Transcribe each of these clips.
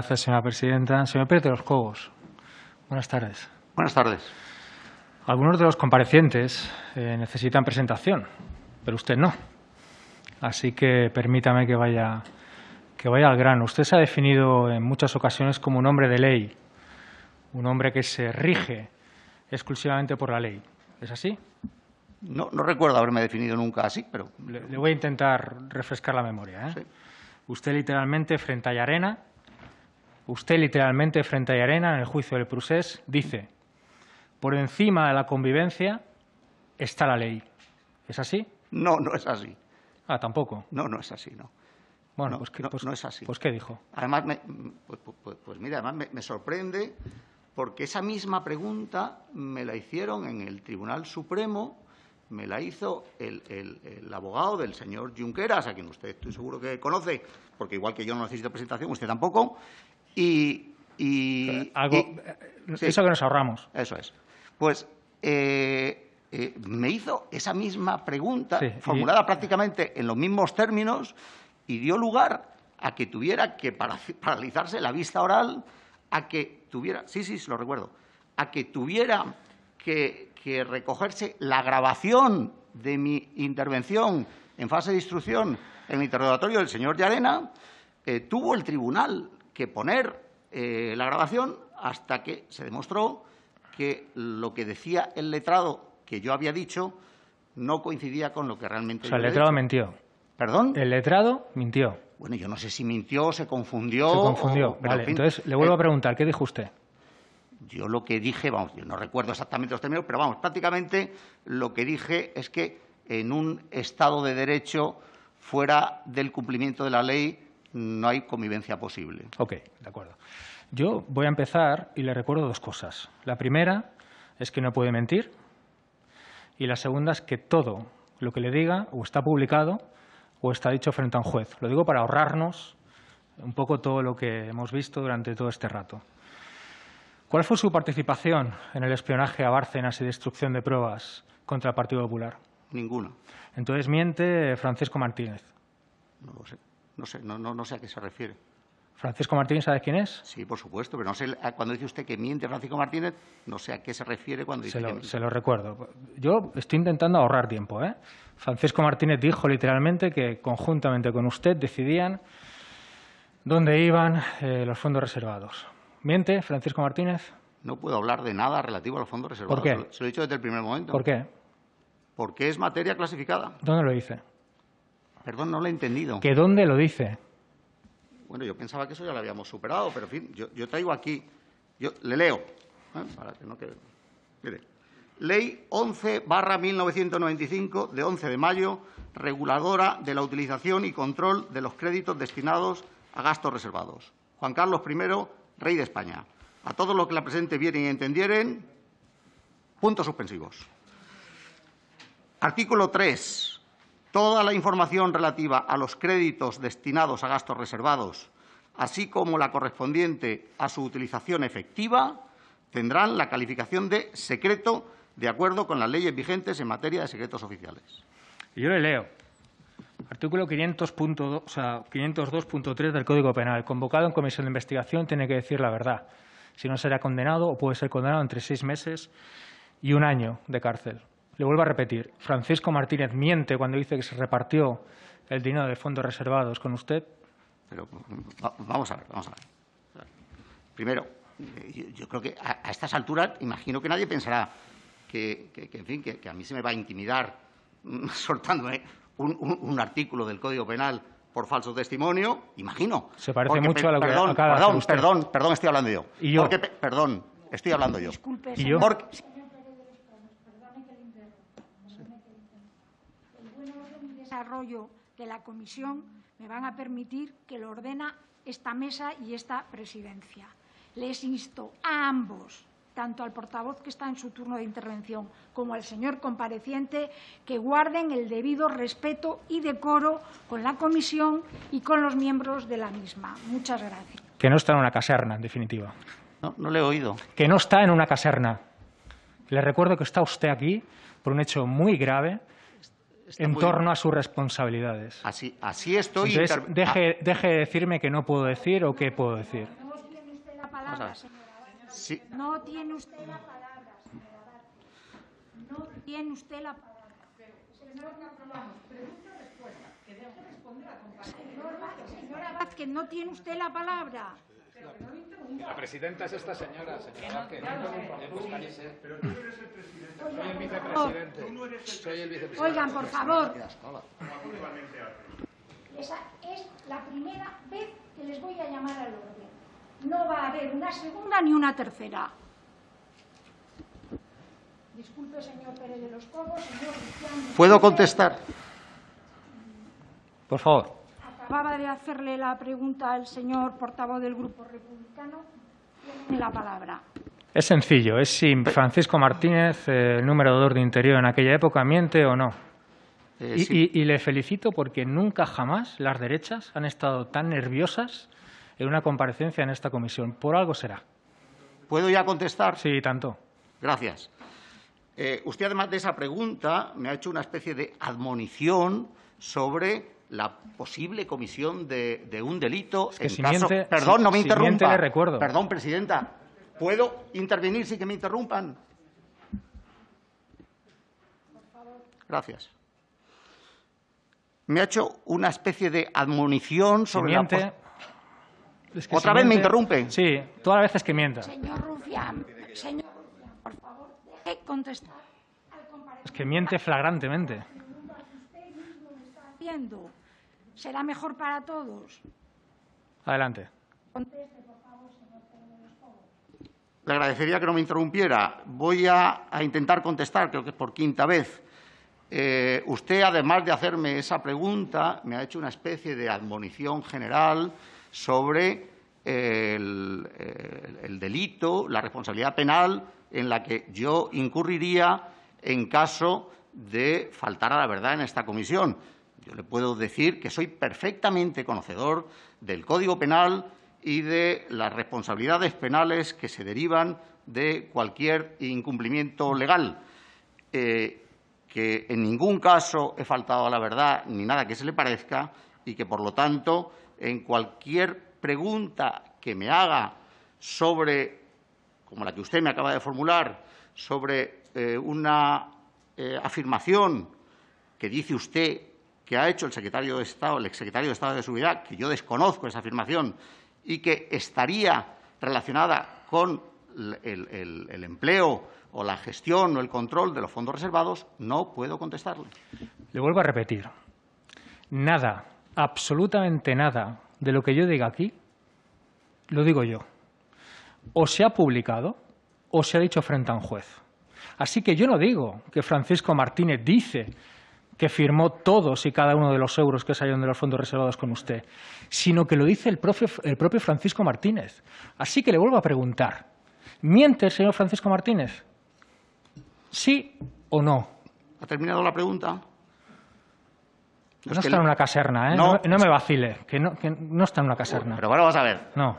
Gracias, señora presidenta. Señor Pérez de los Cobos, buenas tardes. Buenas tardes. Algunos de los comparecientes eh, necesitan presentación, pero usted no. Así que permítame que vaya, que vaya al grano. Usted se ha definido en muchas ocasiones como un hombre de ley, un hombre que se rige exclusivamente por la ley. ¿Es así? No, no recuerdo haberme definido nunca así, pero... Le, le voy a intentar refrescar la memoria. ¿eh? Sí. Usted literalmente frente a Llarena, usted literalmente frente a Llarena en el juicio del Prusés dice, por encima de la convivencia está la ley. ¿Es así? No, no es así. Ah, tampoco. No, no es así, no. Bueno, No, pues, ¿qué, no, pues- no es así. Pues ¿qué dijo? Además, me- pues, pues- pues- pues mira, además me, me sorprende porque esa misma pregunta me la hicieron en el Tribunal Supremo, me la hizo el, el- el abogado del señor Junqueras, a quien usted estoy seguro que conoce, porque igual que yo no necesito presentación, usted tampoco, y... y- Algo, y- eh, sí. Eso que nos ahorramos. Eso es. Pues eh, eh, me hizo esa misma pregunta, Sí, y- formulada prácticamente en los mismos términos, y dio lugar a que tuviera que para- paralizarse la vista oral, a que tuviera, sí, sí, se lo recuerdo, a que tuviera que, que recogerse la grabación de mi intervención en fase de instrucción en el interrogatorio del señor Llarena, eh, tuvo el tribunal que poner eh, la grabación hasta que se demostró que lo que decía el letrado que yo había dicho no coincidía con lo que realmente O sea, el yo letrado dicho. mintió. ¿Perdón? El letrado mintió. Bueno, yo no sé si mintió, se confundió. Se confundió. o- pero, Vale, en fin, entonces le vuelvo eh, a preguntar, ¿qué dijo usted? Yo lo que dije, vamos, yo no recuerdo exactamente los términos, pero vamos, prácticamente lo que dije es que en un Estado de Derecho, fuera del cumplimiento de la ley, no hay convivencia posible. Ok, de acuerdo. Yo voy a empezar y le recuerdo dos cosas. La primera es que no puede mentir y la segunda es que todo lo que le diga o está publicado o está dicho frente a un juez. Lo digo para ahorrarnos un poco todo lo que hemos visto durante todo este rato. ¿Cuál fue su participación en el espionaje a Bárcenas y destrucción de pruebas contra el Partido Popular? Ninguna. Entonces miente Francisco Martínez. No lo sé. No sé, no, no, no sé a qué se refiere. ¿Francisco Martínez sabe quién es? Sí, por supuesto, pero no sé, a- cuando dice usted que miente Francisco Martínez, no sé a qué se refiere cuando dice Se que lo, miente. se lo recuerdo. Yo estoy intentando ahorrar tiempo. ¿eh? Francisco Martínez dijo literalmente que conjuntamente con usted decidían dónde iban eh, los fondos reservados. ¿Miente Francisco Martínez? No puedo hablar de nada relativo a los fondos reservados. ¿Por qué? Se lo- Se lo he dicho desde el primer momento. ¿Por qué? Porque es materia clasificada. ¿Dónde lo dice? Perdón, no lo he entendido. ¿Que dónde lo dice? Bueno, yo pensaba que eso ya lo habíamos superado, pero en fin, yo, yo traigo aquí, yo le leo, ¿eh? para que no quede. Mire, Ley 11 barra 1995 de 11 de mayo, reguladora de la utilización y control de los créditos destinados a gastos reservados. Juan Carlos I, Rey de España. A todos los que la presente vieren y entendieren, puntos suspensivos. Artículo 3. Toda la información relativa a los créditos destinados a gastos reservados, así como la correspondiente a su utilización efectiva, tendrán la calificación de secreto de acuerdo con las leyes vigentes en materia de secretos oficiales. Yo le leo. Artículo 500.2, o sea, 502.3 del Código Penal. Convocado en comisión de investigación tiene que decir la verdad. Si no será condenado o puede ser condenado entre seis meses y un año de cárcel. Le vuelvo a repetir. Francisco Martínez miente cuando dice que se repartió el dinero de fondos reservados con usted. Pero va- vamos a ver, vamos a ver. Primero, yo, yo creo que a, a estas alturas imagino que nadie pensará que, que- que, en fin, que, que a mí se me va a intimidar mm, soltándome un, un- un artículo del Código Penal por falso testimonio, imagino. Se parece Porque, mucho a lo que perdón, acaba de hacer perdón, usted. perdón, perdón, estoy hablando yo. Y yo. Porque pe- perdón, estoy hablando yo. Disculpe, ¿Y yo? señor. Porque, El buen orden y desarrollo de la comisión me van a permitir que lo ordena esta mesa y esta presidencia. Les insto a ambos, tanto al portavoz que está en su turno de intervención como al señor compareciente, que guarden el debido respeto y decoro con la comisión y con los miembros de la misma. Muchas gracias. Que no está en una caserna, en definitiva. no, no le he oído. Que no está en una caserna. Le recuerdo que está usted aquí por un hecho muy grave Está en muy- torno a sus responsabilidades. Así, así estoy. Entonces, inter- deje, deje de decirme que no puedo decir o qué puedo decir. Estamos palabra, ver. señora Abad. Sí, No tiene usted la palabra, señora. No tiene usted la palabra. Señor Abad, Señora Vázquez, no tiene usted la palabra. La presidenta es esta señora, señora Vázquez. Soy el vicepresidente. Soy el vicepresidente. Oigan, por favor. Esa es la primera vez que les voy a llamar al orden. No va a haber una segunda ni una tercera. Disculpe, señor Pérez de los Cobos, señor Luciano. ¿puedo contestar? Por favor. Acababa de hacerle la pregunta al señor portavoz del Grupo Republicano. Tiene la palabra. Es sencillo, es si Francisco Martínez, eh, el número de orden interior en aquella época, miente o no. Eh, Y, sí. y- y le felicito porque nunca jamás las derechas han estado tan nerviosas en una comparecencia en esta comisión. Por algo será. ¿Puedo ya contestar? Sí, tanto. Gracias. Eh, usted, además de esa pregunta, me ha hecho una especie de admonición sobre la posible comisión de, de un delito que en si caso... miente- Perdón, si- no me si interrumpa. le recuerdo. Perdón, presidenta. ¿Puedo intervenir sin que me interrumpan? Gracias. Me ha hecho una especie de admonición sobre la... miente... pos- es que ¿Otra si vez me miente- interrumpe? Sí, todas las veces que mienta. Señor Rufián, señor Rufián, por favor, deje contestar. Es que miente flagrantemente. haciendo. Será mejor para todos. Adelante. Le agradecería que no me interrumpiera. Voy a, a intentar contestar, creo que es por quinta vez. Eh, usted, además de hacerme esa pregunta, me ha hecho una especie de admonición general sobre el, el- el delito, la responsabilidad penal en la que yo incurriría en caso de faltar a la verdad en esta comisión. Yo le puedo decir que soy perfectamente conocedor del Código Penal y de las responsabilidades penales que se derivan de cualquier incumplimiento legal. Eh, que en ningún caso he faltado a la verdad ni nada que se le parezca y que, por lo tanto, en cualquier pregunta que me haga sobre, como la que usted me acaba de formular, sobre eh, una eh, afirmación que dice usted que ha hecho el secretario de Estado, el exsecretario de Estado de Seguridad, que yo desconozco esa afirmación y que estaría relacionada con el, el- el empleo o la gestión o el control de los fondos reservados, no puedo contestarle. Le vuelvo a repetir. Nada, absolutamente nada de lo que yo diga aquí, lo digo yo. O se ha publicado o se ha dicho frente a un juez. Así que yo no digo que Francisco Martínez dice que firmó todos y cada uno de los euros que salieron de los fondos reservados con usted, sino que lo dice el propio, el propio Francisco Martínez. Así que le vuelvo a preguntar, ¿miente el señor Francisco Martínez? ¿Sí o no? ¿Ha terminado la pregunta? No, que está le- en una caserna, ¿eh? No. No, no me vacile, que no, que no está en una caserna. Pero bueno, vamos a ver. No.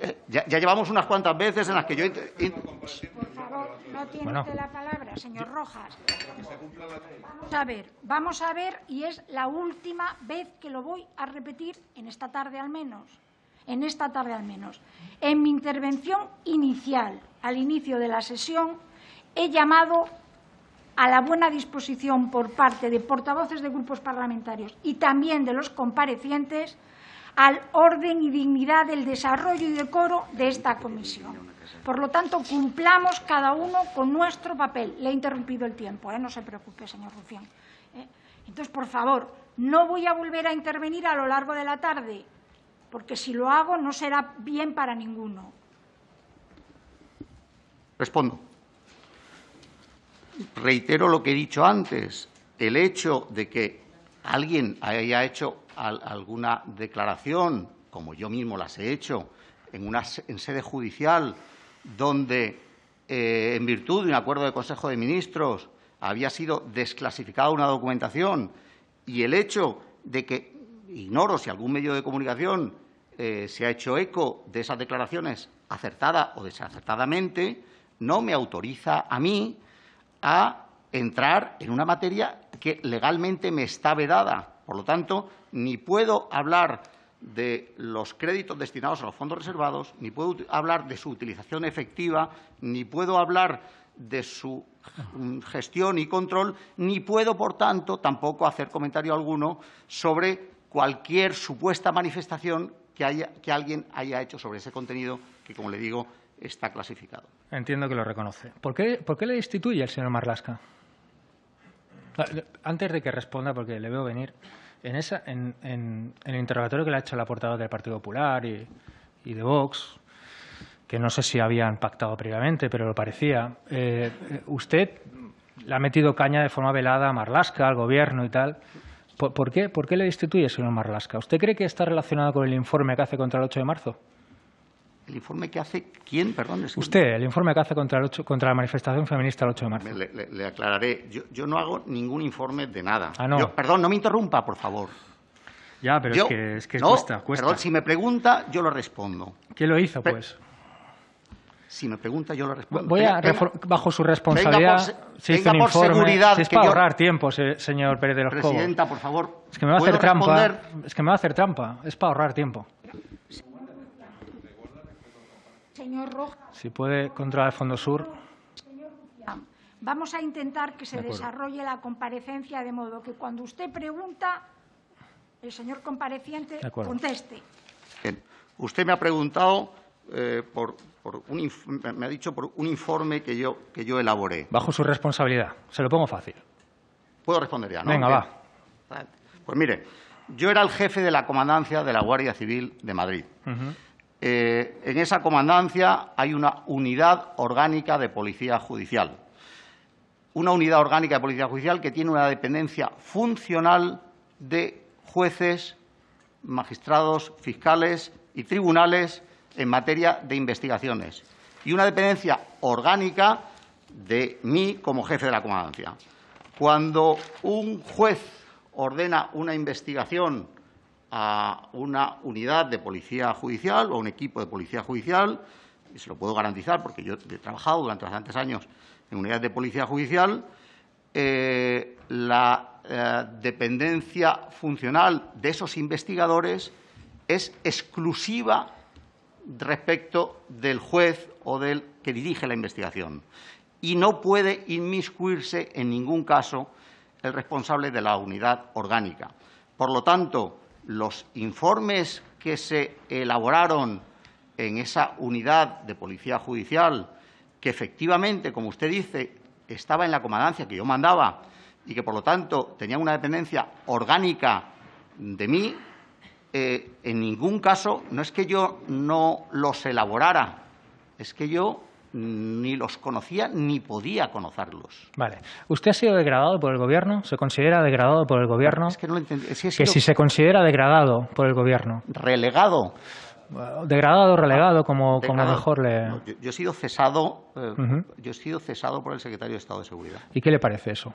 Eh, Ya, ya llevamos unas cuantas veces en las que yo... int- int- Por favor, no tiene Bueno. usted la palabra, señor Rojas. Vamos a ver, vamos a ver, y es la última vez que lo voy a repetir en esta tarde al menos. En esta tarde al menos. En mi intervención inicial, al inicio de la sesión, he llamado a la buena disposición por parte de portavoces de grupos parlamentarios y también de los comparecientes al orden y dignidad del desarrollo y decoro de esta comisión. Por lo tanto, cumplamos cada uno con nuestro papel. Le he interrumpido el tiempo, ¿eh? no se preocupe, señor Rufián. ¿eh? Entonces, por favor, no voy a volver a intervenir a lo largo de la tarde, porque si lo hago no será bien para ninguno. Respondo. Reitero lo que he dicho antes. El hecho de que alguien haya hecho alguna declaración, como yo mismo las he hecho, en, una, en sede judicial, donde, eh, en virtud de un acuerdo de Consejo de Ministros, había sido desclasificada una documentación, y el hecho de que, ignoro si algún medio de comunicación eh, se ha hecho eco de esas declaraciones, acertada o desacertadamente, no me autoriza a mí a entrar en una materia que legalmente me está vedada. Por lo tanto, ni puedo hablar de los créditos destinados a los fondos reservados, ni puedo hablar de su utilización efectiva, ni puedo hablar de su mm, gestión y control, ni puedo, por tanto, tampoco hacer comentario alguno sobre cualquier supuesta manifestación que, haya, que alguien haya hecho sobre ese contenido que, como le digo, está clasificado. Entiendo que lo reconoce. ¿Por qué, le destituye el señor Marlasca? Ah, antes de que responda, porque le veo venir, en, esa, en, en, el interrogatorio que le ha hecho la portavoz del Partido Popular y, y de Vox, que no sé si habían pactado previamente, pero lo parecía. Eh, usted le ha metido caña de forma velada a Marlasca, al Gobierno y tal. ¿Por, ¿por, qué, ¿Por qué le destituye, señor Marlasca? ¿Usted cree que está relacionado con el informe que hace contra el 8 de marzo? ¿El informe que hace quién? Perdón. Es que... Usted, el informe que hace contra, el 8, contra la manifestación feminista el 8 de marzo. Le, le, le aclararé. Yo, yo, no hago ningún informe de nada. Ah, no. Yo, perdón, no me interrumpa, por favor. Ya, pero yo, es que, es que no, cuesta, cuesta. Perdón, si me pregunta, yo lo respondo. ¿Quién lo hizo, pues? Si me pregunta, yo lo respondo. Voy a, venga, bajo su responsabilidad, por, se hizo un informe. Seguridad si es para yo... ahorrar tiempo, señor Pérez de los Cobos. Presidenta, por favor. Es que me va a hacer trampa. Es que me va a hacer trampa. Es para ahorrar tiempo. Señor Rojas. Si puede controlar el Fondo Sur. Señor Vamos a intentar que se de desarrolle la comparecencia de modo que cuando usted pregunta, el señor compareciente conteste. Bien. Usted me ha preguntado eh, por, por un, me ha dicho por un informe que yo, que yo elaboré. Bajo su responsabilidad. Se lo pongo fácil. Puedo responder ya, ¿no? Venga, Bien. va. Pues mire, yo era el jefe de la comandancia de la Guardia Civil de Madrid. Uh -huh. Eh, en esa comandancia hay una unidad orgánica de policía judicial. Una unidad orgánica de policía judicial que tiene una dependencia funcional de jueces, magistrados, fiscales y tribunales en materia de investigaciones y una dependencia orgánica de mí como jefe de la comandancia. Cuando un juez ordena una investigación a una unidad de policía judicial o a un equipo de policía judicial, y se lo puedo garantizar porque yo he trabajado durante bastantes años en unidades de policía judicial, eh, la eh, dependencia funcional de esos investigadores es exclusiva respecto del juez o del que dirige la investigación y no puede inmiscuirse en ningún caso el responsable de la unidad orgánica. Por lo tanto, los informes que se elaboraron en esa unidad de policía judicial, que efectivamente, como usted dice, estaba en la comandancia que yo mandaba y que, por lo tanto, tenía una dependencia orgánica de mí, eh, en ningún caso no es que yo no los elaborara, es que yo ni los conocía ni podía conocerlos. Vale. ¿Usted ha sido degradado por el Gobierno? ¿Se considera degradado por el Gobierno? Es que no lo entendí. Que, si se considera degradado por el Gobierno. ¿Relegado? Degradado, relegado, como, como mejor le... No, yo, yo, he sido cesado, eh, uh -huh. yo he sido cesado por el secretario de Estado de Seguridad. ¿Y qué le parece eso?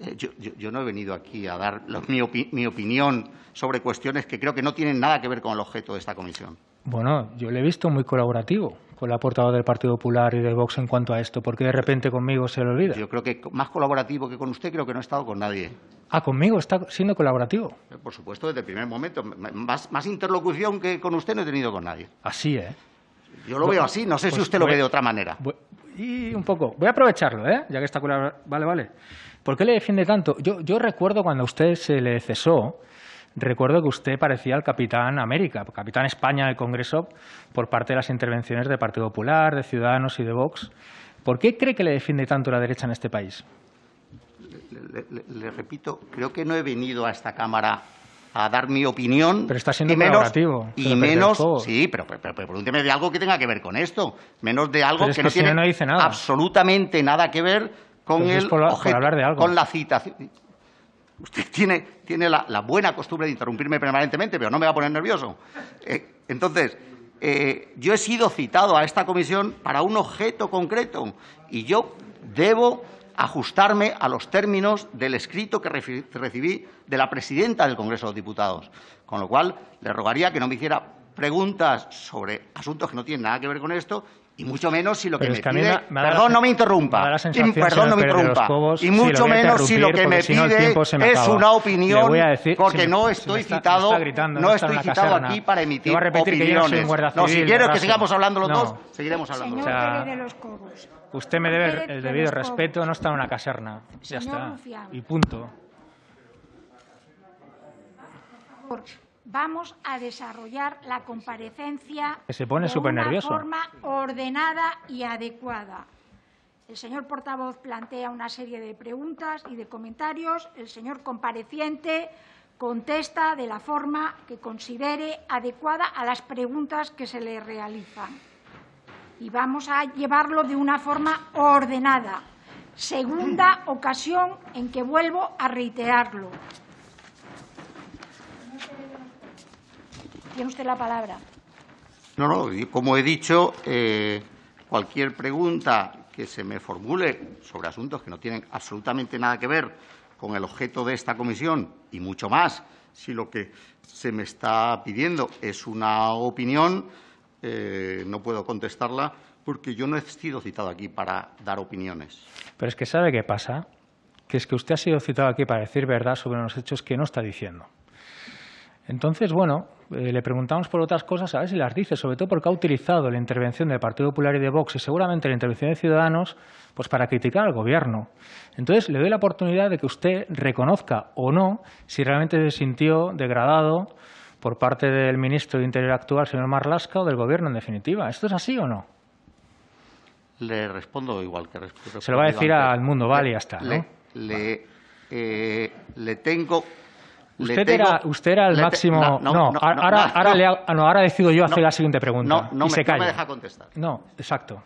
Eh, yo, yo, yo, no he venido aquí a dar lo, mi, opi mi, opinión sobre cuestiones que creo que no tienen nada que ver con el objeto de esta comisión. Bueno, yo le he visto muy colaborativo con la portavoz del Partido Popular y del Vox en cuanto a esto. ¿Por qué de repente conmigo se le olvida? Yo creo que más colaborativo que con usted creo que no he estado con nadie. Ah, conmigo está siendo colaborativo. Eh, por supuesto, desde el primer momento. Más, más interlocución que con usted no he tenido con nadie. Así, ¿eh? Yo lo bueno, veo así. No sé pues si usted voy, lo ve de otra manera. Voy, y un poco. Voy a aprovecharlo, ¿eh? Ya que está colaborando. Vale, vale. ¿Por qué le defiende tanto? Yo, yo recuerdo cuando a usted se le cesó, recuerdo que usted parecía el capitán América, capitán España del Congreso, por parte de las intervenciones del Partido Popular, de Ciudadanos y de Vox. ¿Por qué cree que le defiende tanto la derecha en este país? Le, le, le repito, creo que no he venido a esta Cámara a dar mi opinión. Pero está siendo y menos. Y menos, sí, pero, pero, pero, pregúnteme de algo que tenga que ver con esto. Menos de algo que, que, no tiene no dice nada. absolutamente nada que ver con el es por, objeto, por hablar de algo. con la citación. Usted tiene, tiene la, buena costumbre de interrumpirme permanentemente, pero no me va a poner nervioso. Eh, entonces, eh, yo he sido citado a esta comisión para un objeto concreto y yo debo ajustarme a los términos del escrito que recibí de la presidenta del Congreso de los Diputados. Con lo cual, le rogaría que no me hiciera preguntas sobre asuntos que no tienen nada que ver con esto y mucho menos si lo Pero que es me que pide... me- la perdón, sen- no me interrumpa. me la perdón, no me interrumpa. Cobos, y mucho a menos si lo que me si pide me es una opinión, voy a decir- porque me- no estoy está- citado, gritando, no estoy la citado aquí para emitir a repetir que yo no soy opiniones. un guardia no, si civil, quieres que sigamos hablando los No. dos, seguiremos hablando los Señor dos. O sea, Pérez de los Cobos. Usted me debe el de debido respeto, no está en una caserna. Ya Señor está. Rufián. Y punto. Vamos a desarrollar la comparecencia se pone de una nervioso. forma ordenada y adecuada. El señor portavoz plantea una serie de preguntas y de comentarios. El señor compareciente contesta de la forma que considere adecuada a las preguntas que se le realizan. Y vamos a llevarlo de una forma ordenada. Segunda ocasión en que vuelvo a reiterarlo. Tiene usted la palabra. No, no, y como he dicho, eh, cualquier pregunta que se me formule sobre asuntos que no tienen absolutamente nada que ver con el objeto de esta comisión y mucho más si lo que se me está pidiendo es una opinión, eh, no puedo contestarla porque yo no he sido citado aquí para dar opiniones. Pero es que ¿sabe qué pasa? Que es que usted ha sido citado aquí para decir verdad sobre unos hechos que no está diciendo. Entonces, bueno, eh, le preguntamos por otras cosas, a ver si las dice, sobre todo porque ha utilizado la intervención del Partido Popular y de Vox y seguramente la intervención de Ciudadanos pues para criticar al Gobierno. Entonces, le doy la oportunidad de que usted reconozca o no si realmente se sintió degradado por parte del ministro de Interior actual, señor Marlasca, o del Gobierno, en definitiva. ¿Esto es así o no? Le respondo igual que respondo. Se lo va a decir al mundo, vale, ya está, le, eh, le tengo... Usted tengo- era, usted era el te- máximo. no, No, no, no, ahora, no, ahora, le ha- ah, no, ahora decido yo hacer No, la siguiente pregunta. No, no, y me, se no calla. me deja contestar. No, exacto.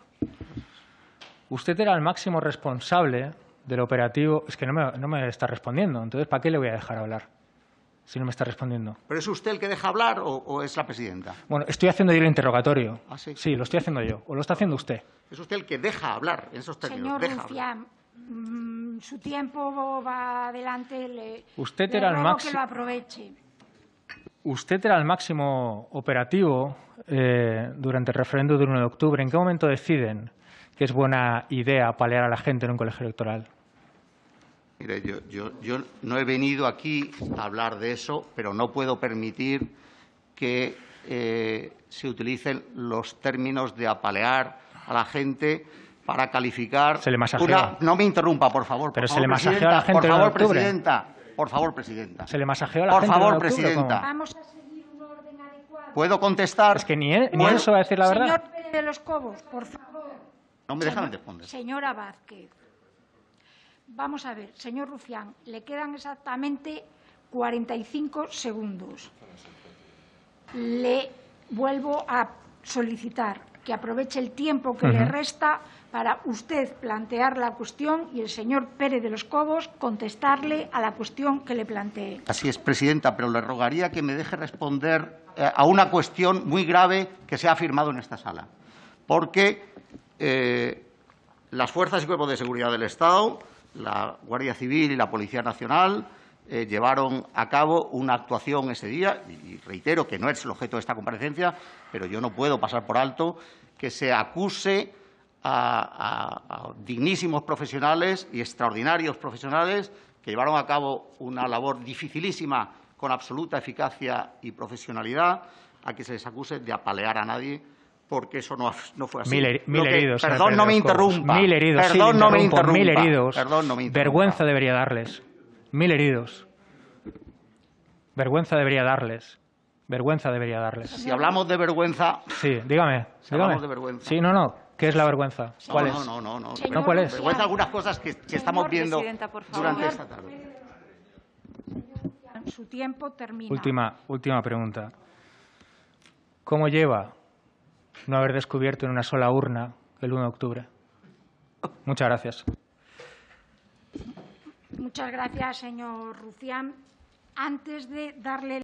Usted era el máximo responsable del operativo. Es que no me, no me está respondiendo. Entonces, ¿para qué le voy a dejar hablar? Si no me está respondiendo. ¿Pero es usted el que deja hablar o, o es la presidenta? Bueno, estoy haciendo yo el interrogatorio. ¿Ah, sí? Sí, lo estoy haciendo yo. ¿O lo está haciendo usted? Es usted el que deja hablar en esos términos. Señor deja hablar. Mm, su tiempo va adelante. Le, Usted le era el máximo- que lo aproveche. Usted era el máximo operativo eh, durante el referéndum del 1 de octubre. ¿En qué momento deciden que es buena idea palear a la gente en un colegio electoral? Mire, yo, yo, yo no he venido aquí a hablar de eso, pero no puedo permitir que eh, se utilicen los términos de apalear a la gente para calificar. Se le masajeó. una- No me interrumpa, por favor. por Pero se favor, le masajeó a la presidenta, gente Por el 1 de favor, octubre. presidenta. Por favor, presidenta. ¿Se le masajeó a la Por gente? el 1 favor, de octubre, presidenta. Vamos a seguir un orden adecuado. ¿Puedo contestar? Es que ni él, ni se va a decir la verdad. Señor Pérez de los Cobos, por favor. No me dejan responder. Señora Vázquez, vamos a ver, señor Rufián, le quedan exactamente 45 segundos. Le vuelvo a solicitar que aproveche el tiempo que le Ujú. resta para usted plantear la cuestión y el señor Pérez de los Cobos contestarle a la cuestión que le plantee. Así es, presidenta, pero le rogaría que me deje responder eh, a una cuestión muy grave que se ha afirmado en esta sala. Porque eh, las fuerzas y cuerpos de seguridad del Estado, la Guardia Civil y la Policía Nacional eh, llevaron a cabo una actuación ese día, y reitero que no es el objeto de esta comparecencia, pero yo no puedo pasar por alto que se acuse a, a- a dignísimos profesionales y extraordinarios profesionales que llevaron a cabo una labor dificilísima con absoluta eficacia y profesionalidad, a que se les acuse de apalear a nadie, porque eso no, no fue así. Mil, que- heridos. señor Perdón, no me interrumpa. Mil heridos, Perdón, no me interrumpa. Mil heridos. Perdón, no me interrumpa. Vergüenza debería darles. Mil heridos. Vergüenza debería darles. Vergüenza debería darles. Si hablamos de vergüenza, Sí, dígame. Si dígame. hablamos de vergüenza. Sí, no, no. ¿Qué es la vergüenza? ¿Cuál no, es? no, no, no. Señor ¿No cuál es? Vergüenza algunas cosas que, que estamos viendo Presidenta, por favor. durante Señor- esta tarde. Su tiempo termina. Última, última pregunta. ¿Cómo lleva no haber descubierto en una sola urna el 1 de octubre? Muchas gracias. Muchas gracias, señor Rufián. Antes de darle